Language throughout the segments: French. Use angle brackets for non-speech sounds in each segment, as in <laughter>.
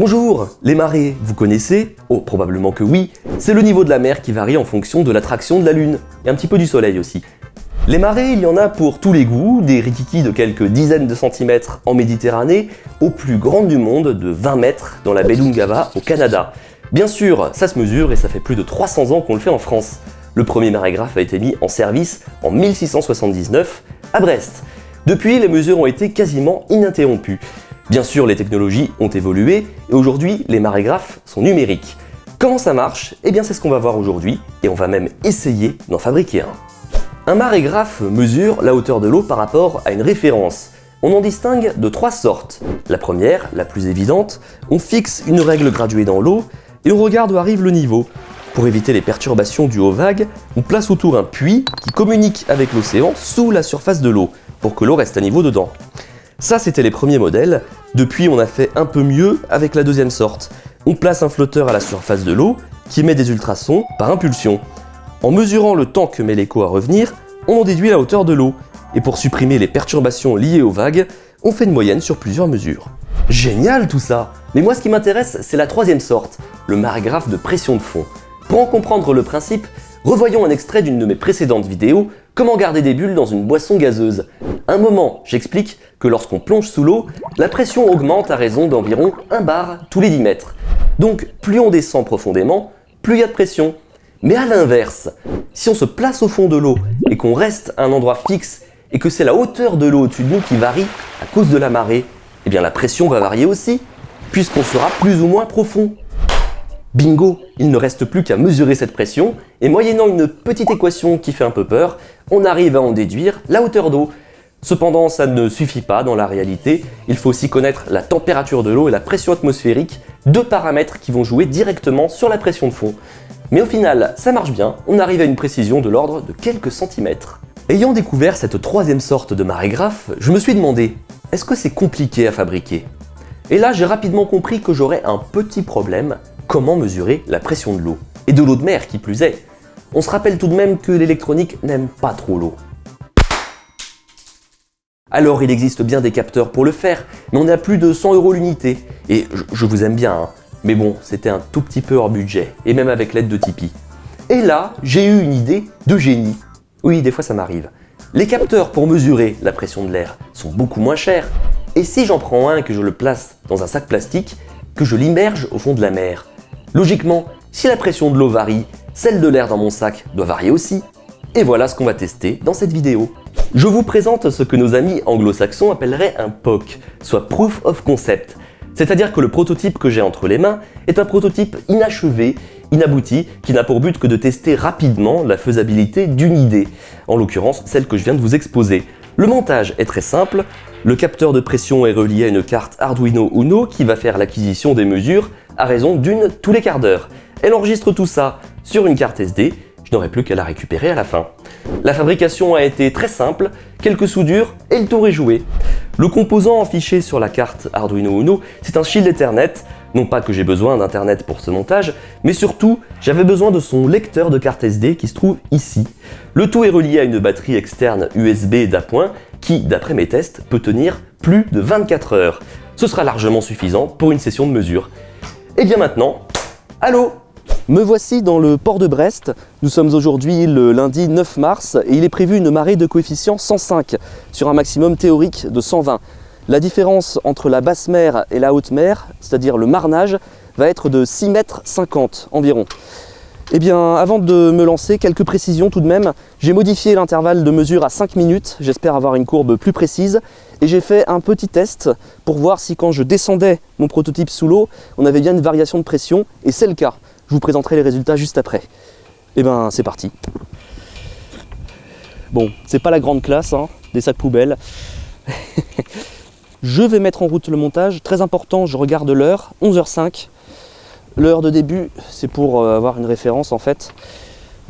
Bonjour, les marées, vous connaissez Oh, probablement que oui. C'est le niveau de la mer qui varie en fonction de l'attraction de la Lune, et un petit peu du Soleil aussi. Les marées, il y en a pour tous les goûts, des rikiki de quelques dizaines de centimètres en Méditerranée, aux plus grandes du monde de 20 mètres dans la baie d'Ungava au Canada. Bien sûr, ça se mesure et ça fait plus de 300 ans qu'on le fait en France. Le premier marégraphe a été mis en service en 1679 à Brest. Depuis, les mesures ont été quasiment ininterrompues. Bien sûr, les technologies ont évolué et aujourd'hui, les marégraphes sont numériques. Comment ça marche? Eh bien, c'est ce qu'on va voir aujourd'hui et on va même essayer d'en fabriquer un. Un marégraphe mesure la hauteur de l'eau par rapport à une référence. On en distingue de trois sortes. La première, la plus évidente, on fixe une règle graduée dans l'eau et on regarde où arrive le niveau. Pour éviter les perturbations dues aux vagues, on place autour un puits qui communique avec l'océan sous la surface de l'eau, pour que l'eau reste à niveau dedans. Ça, c'était les premiers modèles. Depuis, on a fait un peu mieux avec la deuxième sorte. On place un flotteur à la surface de l'eau qui émet des ultrasons par impulsion. En mesurant le temps que met l'écho à revenir, on en déduit la hauteur de l'eau. Et pour supprimer les perturbations liées aux vagues, on fait une moyenne sur plusieurs mesures. Génial tout ça Mais moi ce qui m'intéresse, c'est la troisième sorte, le marégraphe de pression de fond. Pour en comprendre le principe, revoyons un extrait d'une de mes précédentes vidéos, comment garder des bulles dans une boisson gazeuse. Un moment, j'explique que lorsqu'on plonge sous l'eau, la pression augmente à raison d'environ 1 bar tous les 10 mètres. Donc plus on descend profondément, plus il y a de pression. Mais à l'inverse, si on se place au fond de l'eau et qu'on reste à un endroit fixe et que c'est la hauteur de l'eau au-dessus de nous qui varie à cause de la marée, eh bien la pression va varier aussi, puisqu'on sera plus ou moins profond. Bingo Il ne reste plus qu'à mesurer cette pression, et moyennant une petite équation qui fait un peu peur, on arrive à en déduire la hauteur d'eau. Cependant, ça ne suffit pas dans la réalité, il faut aussi connaître la température de l'eau et la pression atmosphérique, deux paramètres qui vont jouer directement sur la pression de fond. Mais au final, ça marche bien, on arrive à une précision de l'ordre de quelques centimètres. Ayant découvert cette troisième sorte de marégraphe, je me suis demandé, est-ce que c'est compliqué à fabriquer? Et là, j'ai rapidement compris que j'aurais un petit problème, comment mesurer la pression de l'eau? Et de l'eau de mer qui plus est. On se rappelle tout de même que l'électronique n'aime pas trop l'eau. Alors il existe bien des capteurs pour le faire, mais on est à plus de 100 euros l'unité. Et je, vous aime bien, hein. mais bon, c'était un tout petit peu hors budget, et même avec l'aide de Tipeee. Et là, j'ai eu une idée de génie. Oui, des fois ça m'arrive. Les capteurs pour mesurer la pression de l'air sont beaucoup moins chers. Et si j'en prends un que je le place dans un sac plastique, que je l'immerge au fond de la mer Logiquement, si la pression de l'eau varie, celle de l'air dans mon sac doit varier aussi. Et voilà ce qu'on va tester dans cette vidéo. Je vous présente ce que nos amis anglo-saxons appelleraient un POC, soit Proof of Concept. C'est-à-dire que le prototype que j'ai entre les mains est un prototype inachevé, inabouti, qui n'a pour but que de tester rapidement la faisabilité d'une idée, en l'occurrence celle que je viens de vous exposer. Le montage est très simple, le capteur de pression est relié à une carte Arduino Uno qui va faire l'acquisition des mesures à raison d'une tous les quarts d'heure. Elle enregistre tout ça sur une carte SD, je n'aurai plus qu'à la récupérer à la fin. La fabrication a été très simple, quelques soudures et le tour est joué. Le composant affiché sur la carte Arduino Uno, c'est un shield Ethernet. Non pas que j'ai besoin d'internet pour ce montage, mais surtout, j'avais besoin de son lecteur de carte SD qui se trouve ici. Le tout est relié à une batterie externe USB d'appoint qui, d'après mes tests, peut tenir plus de 24 heures. Ce sera largement suffisant pour une session de mesure. Et bien maintenant, allô? Me voici dans le port de Brest. Nous sommes aujourd'hui le lundi 9 mars et il est prévu une marée de coefficient 105 sur un maximum théorique de 120. La différence entre la basse mer et la haute mer, c'est-à-dire le marnage, va être de 6 mètres 50 environ. Eh bien, avant de me lancer, quelques précisions tout de même. J'ai modifié l'intervalle de mesure à 5 minutes, j'espère avoir une courbe plus précise. Et j'ai fait un petit test pour voir si quand je descendais mon prototype sous l'eau, on avait bien une variation de pression, et c'est le cas. Je vous présenterai les résultats juste après. Et eh ben c'est parti. Bon, c'est pas la grande classe, hein, des sacs poubelles. <laughs> je vais mettre en route le montage. Très important, je regarde l'heure, 11h05. L'heure de début, c'est pour euh, avoir une référence en fait,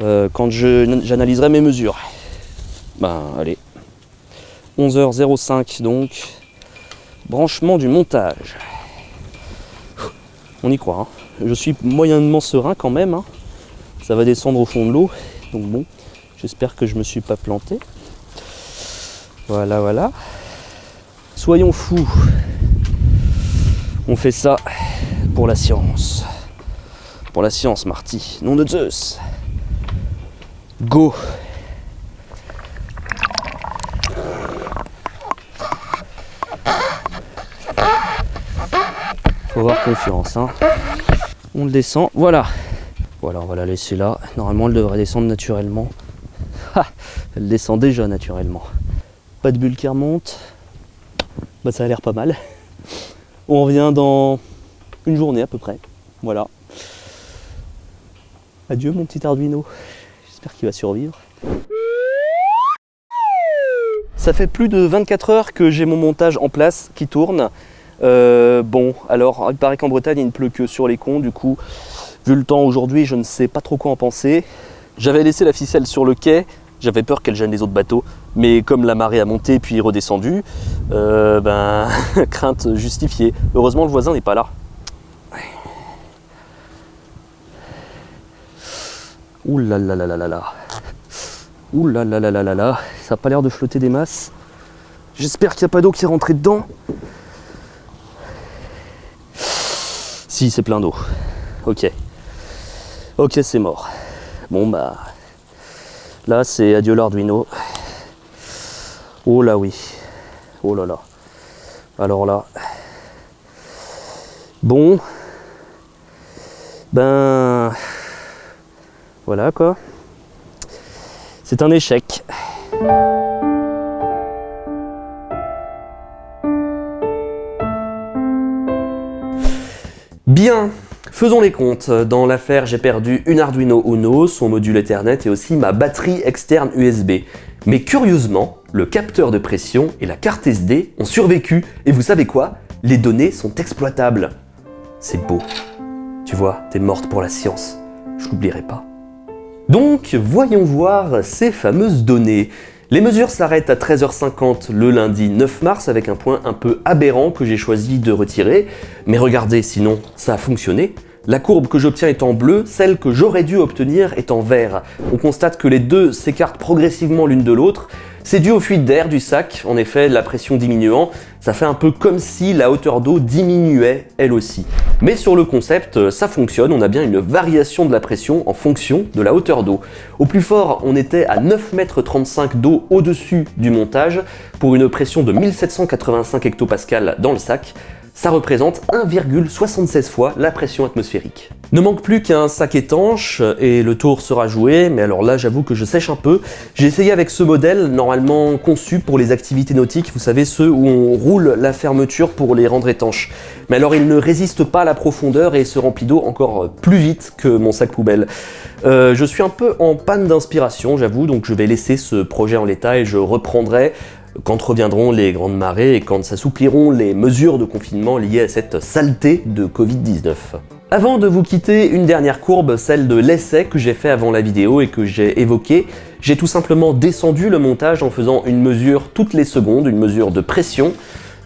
euh, quand j'analyserai mes mesures. Ben allez, 11h05 donc, branchement du montage. On y croit. Hein je suis moyennement serein quand même. Hein. Ça va descendre au fond de l'eau. Donc bon, j'espère que je me suis pas planté. Voilà, voilà. Soyons fous. On fait ça pour la science. Pour la science, Marty. Nom de Zeus. Go Faut avoir confiance, hein. On le descend, voilà. Voilà, on va la laisser là. Normalement, elle devrait descendre naturellement. Ah, elle descend déjà naturellement. Pas de bulle qui remonte. Bah, ça a l'air pas mal. On revient dans une journée à peu près. Voilà. Adieu mon petit Arduino. J'espère qu'il va survivre. Ça fait plus de 24 heures que j'ai mon montage en place qui tourne. Euh, bon, alors il paraît qu'en Bretagne il ne pleut que sur les cons, du coup, vu le temps aujourd'hui, je ne sais pas trop quoi en penser. J'avais laissé la ficelle sur le quai, j'avais peur qu'elle gêne les autres bateaux, mais comme la marée a monté puis redescendu, euh, ben, <laughs> crainte justifiée. Heureusement le voisin n'est pas là. Ouh là. Ça n'a pas l'air de flotter des masses. J'espère qu'il n'y a pas d'eau qui est rentrée dedans. C'est plein d'eau. Ok. Ok, c'est mort. Bon, bah... Là, c'est adieu l'Arduino. Oh là oui. Oh là là. Alors là... Bon. Ben... Voilà, quoi. C'est un échec. Bien, faisons les comptes. Dans l'affaire, j'ai perdu une Arduino Uno, son module Ethernet et aussi ma batterie externe USB. Mais curieusement, le capteur de pression et la carte SD ont survécu. Et vous savez quoi? Les données sont exploitables. C'est beau. Tu vois, t'es morte pour la science. Je l'oublierai pas. Donc, voyons voir ces fameuses données. Les mesures s'arrêtent à 13h50 le lundi 9 mars avec un point un peu aberrant que j'ai choisi de retirer. Mais regardez, sinon ça a fonctionné. La courbe que j'obtiens est en bleu, celle que j'aurais dû obtenir est en vert. On constate que les deux s'écartent progressivement l'une de l'autre. C'est dû aux fuites d'air du sac, en effet, la pression diminuant, ça fait un peu comme si la hauteur d'eau diminuait elle aussi. Mais sur le concept, ça fonctionne, on a bien une variation de la pression en fonction de la hauteur d'eau. Au plus fort, on était à 9,35 m d'eau au-dessus du montage, pour une pression de 1785 hectopascal dans le sac, ça représente 1,76 fois la pression atmosphérique. Ne manque plus qu'un sac étanche et le tour sera joué, mais alors là j'avoue que je sèche un peu. J'ai essayé avec ce modèle normalement conçu pour les activités nautiques, vous savez ceux où on roule la fermeture pour les rendre étanches. Mais alors il ne résiste pas à la profondeur et se remplit d'eau encore plus vite que mon sac poubelle. Euh, je suis un peu en panne d'inspiration j'avoue, donc je vais laisser ce projet en l'état et je reprendrai quand reviendront les grandes marées et quand s'assoupliront les mesures de confinement liées à cette saleté de Covid-19. Avant de vous quitter, une dernière courbe, celle de l'essai que j'ai fait avant la vidéo et que j'ai évoqué. J'ai tout simplement descendu le montage en faisant une mesure toutes les secondes, une mesure de pression.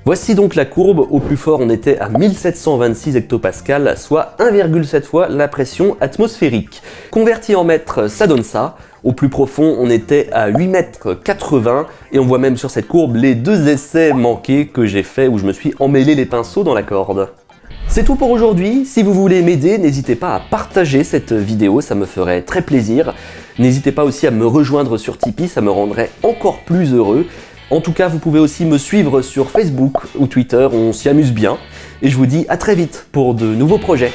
Voici donc la courbe, au plus fort on était à 1726 hectopascal, soit 1,7 fois la pression atmosphérique. Converti en mètres, ça donne ça. Au plus profond, on était à 8 mètres 80 et on voit même sur cette courbe les deux essais manqués que j'ai fait où je me suis emmêlé les pinceaux dans la corde. C'est tout pour aujourd'hui, si vous voulez m'aider, n'hésitez pas à partager cette vidéo, ça me ferait très plaisir. N'hésitez pas aussi à me rejoindre sur Tipeee, ça me rendrait encore plus heureux. En tout cas, vous pouvez aussi me suivre sur Facebook ou Twitter, on s'y amuse bien. Et je vous dis à très vite pour de nouveaux projets.